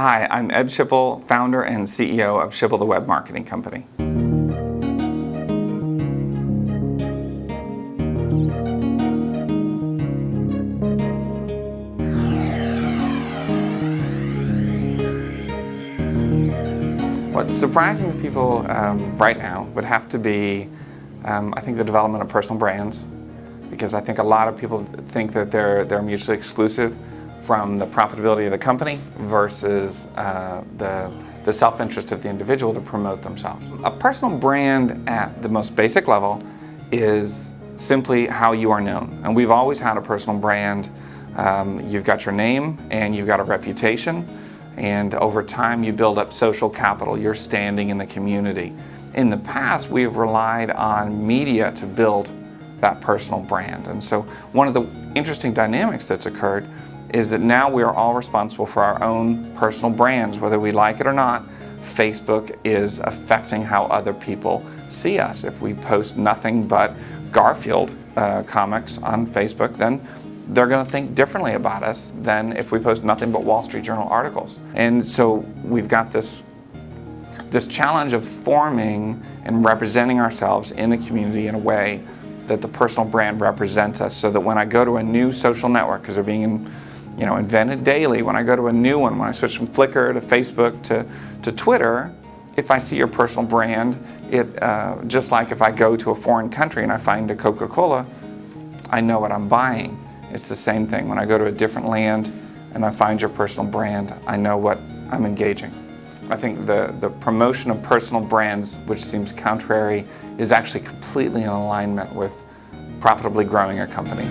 Hi, I'm Ed Schipul, founder and CEO of Schipul the Web Marketing Company. What's surprising to people um, right now would have to be, um, I think, the development of personal brands, because I think a lot of people think that they're, they're mutually exclusive from the profitability of the company versus uh, the, the self-interest of the individual to promote themselves. A personal brand at the most basic level is simply how you are known. And we've always had a personal brand. Um, you've got your name and you've got a reputation and over time you build up social capital, your standing in the community. In the past, we have relied on media to build that personal brand. And so one of the interesting dynamics that's occurred is that now we are all responsible for our own personal brands, whether we like it or not. Facebook is affecting how other people see us. If we post nothing but Garfield uh, comics on Facebook, then they're going to think differently about us than if we post nothing but Wall Street Journal articles. And so we've got this, this challenge of forming and representing ourselves in the community in a way that the personal brand represents us so that when I go to a new social network, because they're being you know, invented daily, when I go to a new one, when I switch from Flickr to Facebook to, to Twitter, if I see your personal brand, it, uh, just like if I go to a foreign country and I find a Coca-Cola, I know what I'm buying. It's the same thing. When I go to a different land and I find your personal brand, I know what I'm engaging. I think the, the promotion of personal brands, which seems contrary, is actually completely in alignment with profitably growing a company.